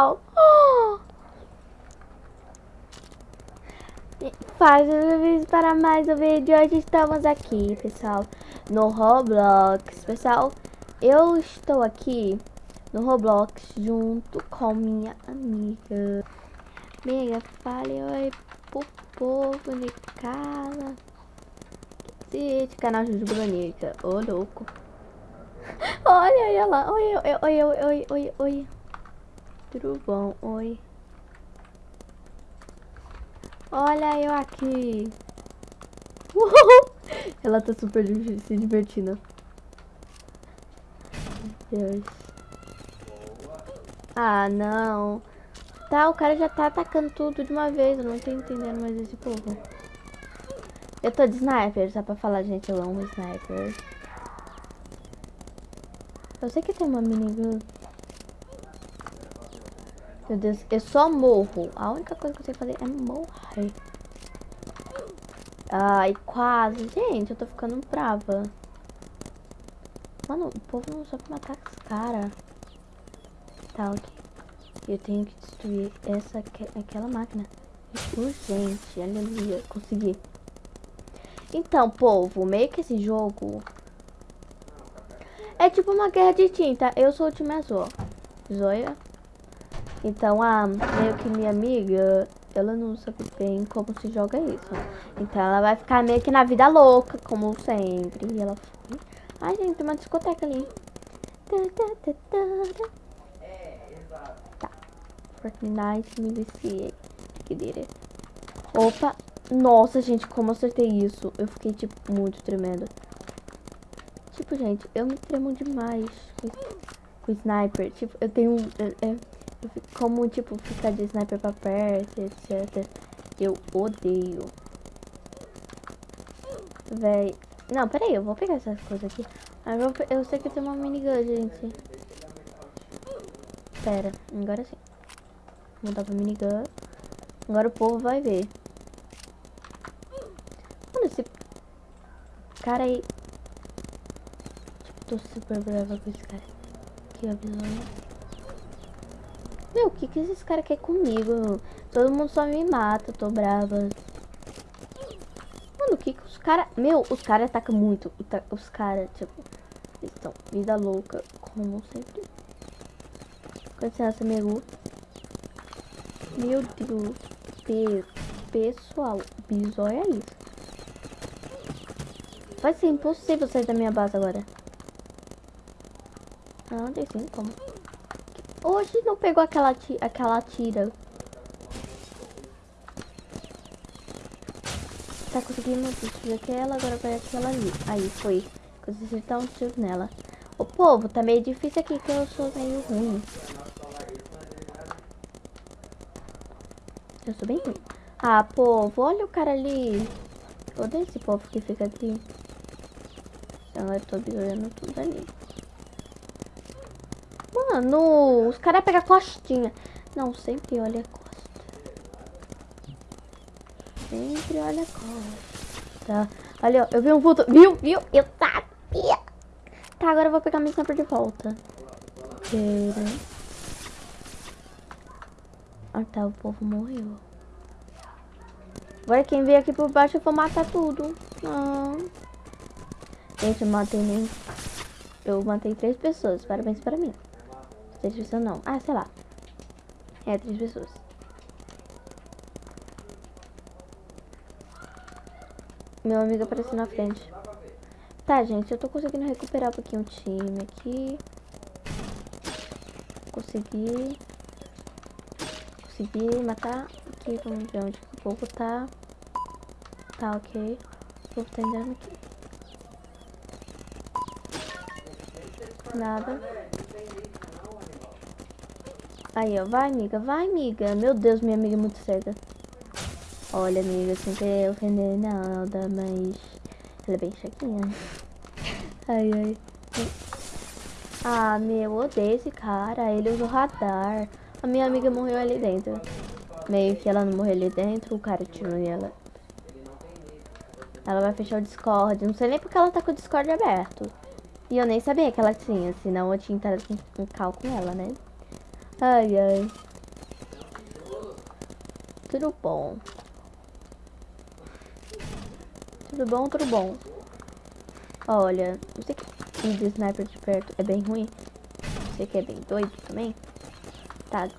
pessoal. Faz vídeo para mais um vídeo. Hoje estamos aqui, pessoal, no Roblox. Pessoal, eu estou aqui no Roblox junto com minha amiga. Amiga, fale oi pro povo de casa. Esse canal de Brunica. Ô, louco. Olha, olha lá. Oi, oi, oi, oi, oi, oi, oi. Bom? Oi. Olha eu aqui. Uhul. Ela tá super se divertindo. Deus. Ah, não. Tá, o cara já tá atacando tudo de uma vez. Eu não tô entendendo mais esse povo. Eu tô de sniper, só pra falar, gente. Eu amo sniper. Eu sei que tem uma minigun. Meu Deus, eu só morro. A única coisa que eu sei fazer é morrer. Ai, quase. Gente, eu tô ficando brava. Mano, o povo não sabe matar os caras. Tá, ok. Eu tenho que destruir essa, aquela máquina. Urgente. Aleluia. Consegui. Então, povo, meio que esse jogo é tipo uma guerra de tinta. Eu sou o time azul, Zoia. Então, a meio que minha amiga, ela não sabe bem como se joga isso. Então, ela vai ficar meio que na vida louca, como sempre. E ela foi. Ai, gente, tem uma discoteca ali. Tá. Fortnite, me viciei. Que dire. Opa. Nossa, gente, como acertei isso. Eu fiquei, tipo, muito tremendo. Tipo, gente, eu me tremo demais com, com sniper. Tipo, eu tenho... É, é, como, tipo, ficar de sniper pra perto, etc. Eu odeio. Véi. Não, peraí, eu vou pegar essas coisas aqui. Eu, eu sei que tem uma minigun, gente. Pera, agora sim. Vou mudar pra minigun. Agora o povo vai ver. Mano, esse cara aí tô super brava com esse cara. Ó, visão. Meu, o que que esses caras querem comigo? Todo mundo só me mata, tô brava. Mano, o que que os caras... Meu, os caras atacam muito. Os caras, tipo... Eles estão vida louca, como sempre. Com licença, meu. Meu Deus. Pe pessoal, bisóia é isso. Vai ser impossível sair da minha base agora. Não, tem sim, como. Hoje não pegou aquela, aquela tira. Tá conseguindo destruir aquela, agora vai aquela ali. Aí, foi. Consegui acertar um tiro nela. O povo, tá meio difícil aqui, que eu sou meio ruim. Eu sou bem ruim. Ah, povo, olha o cara ali. Odeio esse povo que fica aqui. Então eu tô olhando tudo ali. Mano, os caras pegam a costinha. Não, sempre olha a costa. Sempre olha a costa. Olha, eu vi um vulto. Viu? Viu? Eu sabia. Tá, agora eu vou pegar minha sniper de volta. Pera. Ah, tá, o povo morreu. Agora quem veio aqui por baixo eu vou matar tudo. Não. Gente, eu matei nem... Eu matei três pessoas. Parabéns para mim. Três pessoas não. Ah, sei lá. É, três pessoas. Meu amigo apareceu na frente. Tá, gente, eu tô conseguindo recuperar um pouquinho o time aqui. Consegui. Consegui matar. Aqui, vamos ver onde o povo tá. Tá, ok. O povo tá entrando aqui. Nada. Aí, ó. Vai, amiga. Vai, amiga. Meu Deus, minha amiga é muito cega. Olha, amiga, sem querer ofender nada, mas... Ela é bem chequinha. Ai, ai. Ah, meu, odeio esse cara. Ele usa o radar. A minha amiga morreu ali dentro. Meio que ela não morreu ali dentro, o cara tirou nela. Ela vai fechar o Discord. Não sei nem porque ela tá com o Discord aberto. E eu nem sabia que ela tinha, senão eu tinha entrado com cal com ela, né? Ai, ai. Tudo bom. Tudo bom, tudo bom. Olha, você que de sniper de perto é bem ruim. Você que é bem doido também. Tá.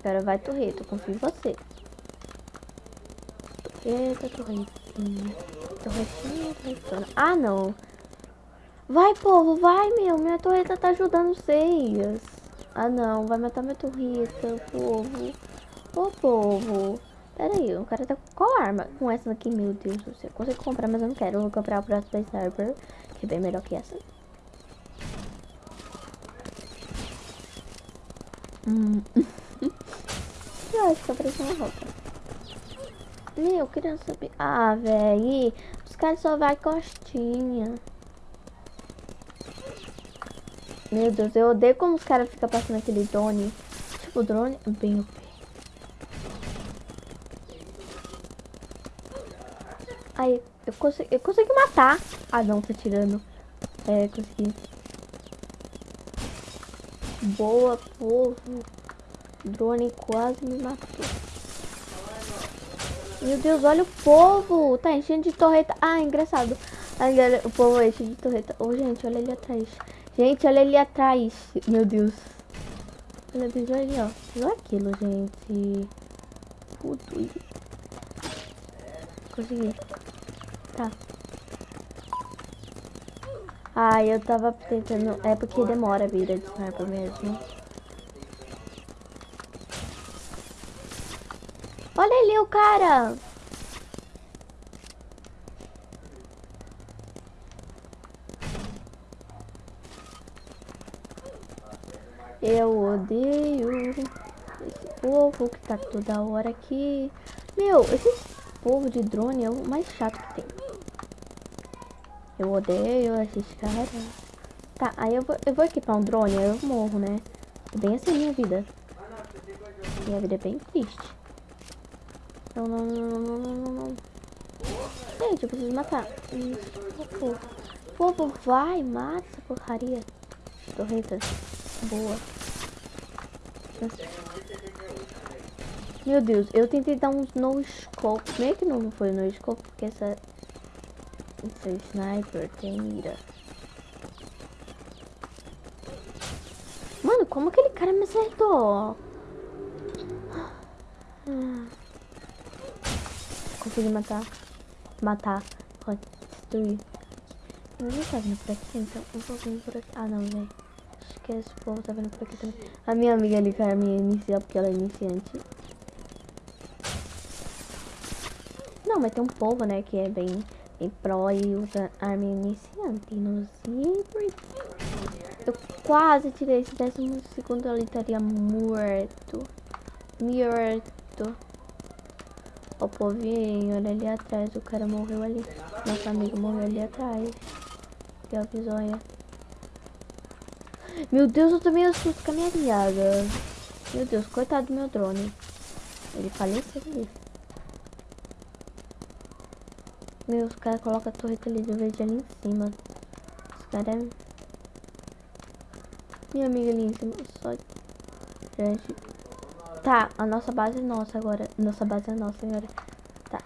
Agora vai torreto, confio em você. Eita, torretinha. Torretinha, torretona. Ah, não. Vai, povo, vai, meu. Minha torreta tá ajudando vocês. Ah, não. Vai matar minha torreta, povo. Ô, povo. Pera aí, o cara tá com qual arma? Com essa daqui, meu Deus do céu. Consigo comprar, mas eu não quero. Eu vou comprar a próxima Sniper, que é bem melhor que essa. Hum. eu acho que apareceu uma roupa. Meu, eu queria saber. Ah, velho. Os caras só vai costinha. Meu Deus, eu odeio como os caras ficam passando aquele drone. Tipo, drone bem OP. Aí, eu consegui, eu consegui matar. Ah, não, tá tirando. É, consegui. Boa, povo. drone quase me matou. Meu Deus, olha o povo. Tá enchendo de torreta. Ah, engraçado. o povo enche de torreta. Ô, oh, gente, olha ali atrás. Gente, olha ali atrás. Meu Deus. Olha, olha ali, ó. Viu aquilo, gente? Puto. Consegui. Tá. Ah, eu tava tentando... É porque demora a vida de sniper mesmo. Olha ali o cara! Eu odeio esse que tá toda hora aqui. Meu, esse povo de drone é o mais chato que tem. Eu odeio esses caras. Tá, aí eu vou, eu vou equipar um drone, aí eu morro, né? É bem assim minha vida. Minha vida é bem triste. Não, não, não, não, não, não. Gente, eu preciso matar. Povo. Povo, vai, mata essa porcaria. Torreta. Boa. Meu Deus, eu tentei dar um no scope. Meio que não foi no scope, porque essa. Essa sniper tem mira. Mano, como aquele cara me acertou? Consegui matar. Matar. Destruir. Eu não tá vindo por aqui, então eu vou vir por aqui. Ah, não, velho que esse povo tá vendo por aqui também. A minha amiga ali, cara, minha inicial, porque ela é iniciante. Não, mas tem um povo, né, que é bem, bem pro e usa arma iniciante. No zíper. Eu quase tirei esse décimo segundo, ela estaria morto. Morto. O povinho, olha ali atrás, o cara morreu ali. Nossa amiga morreu ali atrás. Que a. Meu Deus, eu também assusto com a minha aliada. Meu Deus, coitado do meu drone. Ele faleceu ali. Meu, os caras colocam a torreta ali do verde ali em cima. Os caras é... Minha amiga ali em cima. Só... Gente. Tá, a nossa base é nossa agora. Nossa base é nossa agora. Tá.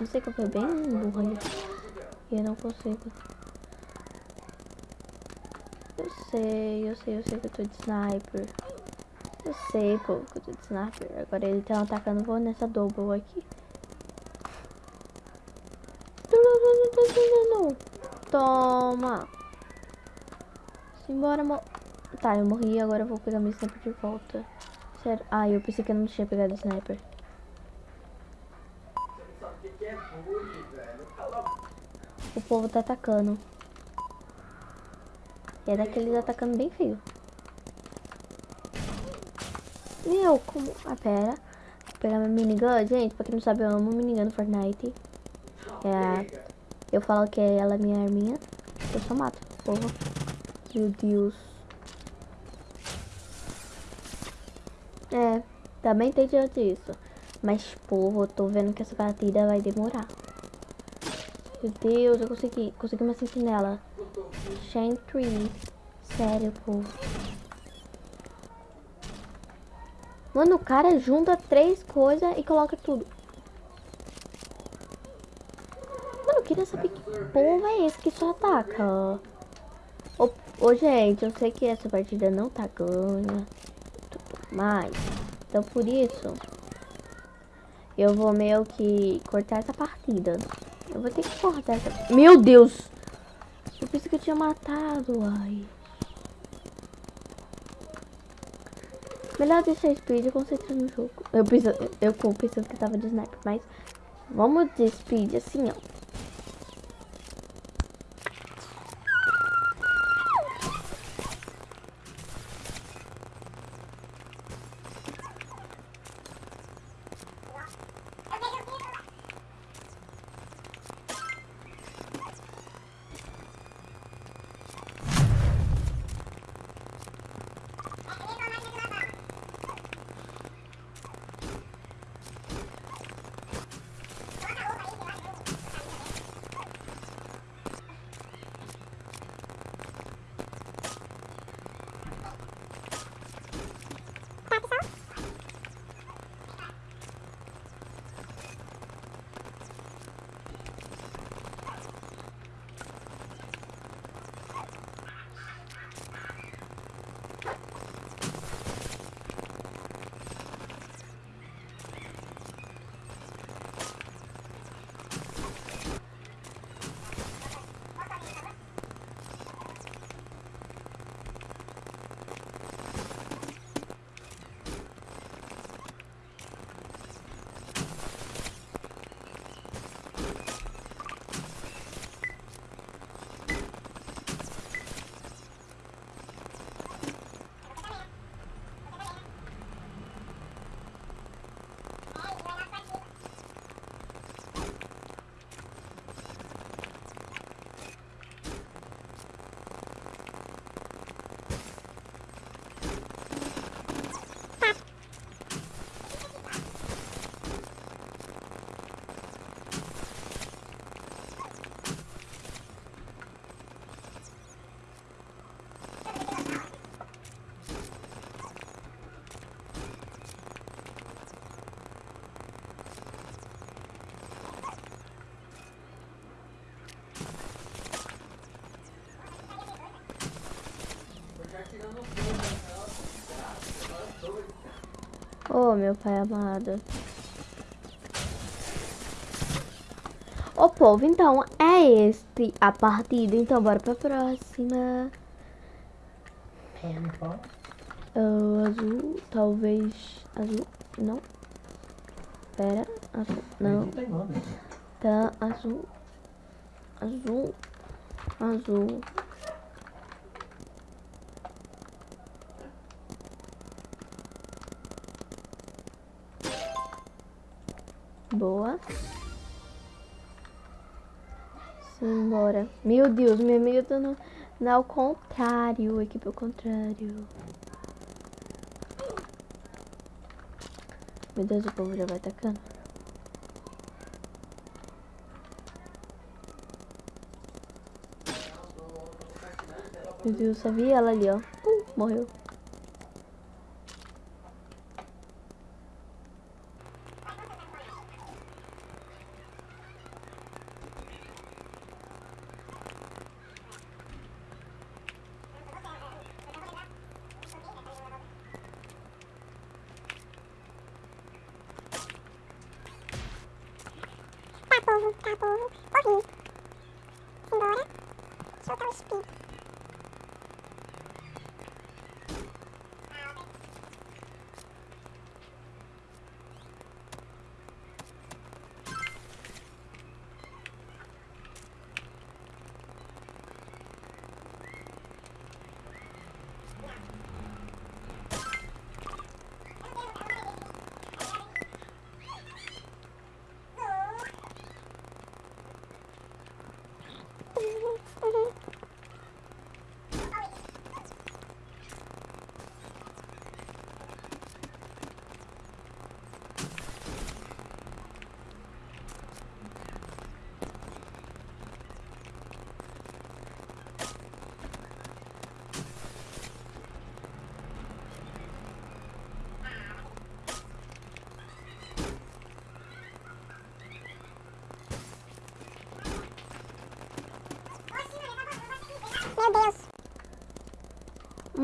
Não sei que eu fui bem burro ali. E eu não consigo. Eu sei, eu sei, eu sei que eu tô de sniper. Eu sei, pô, que eu tô de sniper. Agora ele tá atacando, vou nessa double aqui. Toma. Simbora, mo... Tá, eu morri, agora eu vou pegar meu sniper de volta. Sério. Ah, eu pensei que eu não tinha pegado sniper. O povo tá atacando. E é daqueles atacando bem feio. Meu, como... Ah, pera. Vou pegar minha minigun. Gente, pra quem não sabe, eu amo minigun no Fortnite. É... Eu falo que ela é minha arminha. Eu só mato, porra. Meu Deus. É, também tem diante disso. Mas, porra, eu tô vendo que essa partida vai demorar. Meu Deus, eu consegui. Consegui uma sentinela. Chantry. Sério, povo. Mano, o cara junta três coisas e coloca tudo. Mano, eu queria saber que povo é esse que só ataca. Ô, gente, eu sei que essa partida não tá ganha. Mas, então por isso, eu vou meio que cortar essa partida. Eu vou ter que cortar essa... Meu Deus! Eu pensei que eu tinha matado, ai. Melhor deixar speed e concentrar no jogo. Eu pensando, eu pensando que tava de sniper, mas vamos de speed assim, ó. Oh, meu pai amado. Ô, povo, então, é este a partida. Então, bora pra próxima. Uh, azul, talvez... Azul, não. Pera, azul, não. Tá, azul. Azul. Azul. Boa. Simbora. Meu Deus, minha amiga tá no, no ao contrário. Equipe ao contrário. Meu Deus, o povo já vai atacando. Meu Deus, vi ela ali, ó. Uh, morreu. povo, tá povo, corri. Embora, soltar o speed.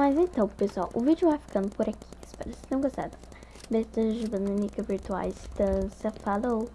Mas então, pessoal, o vídeo vai ficando por aqui. Espero que vocês tenham gostado. Beijos de bananica virtuais. Distância. Falou.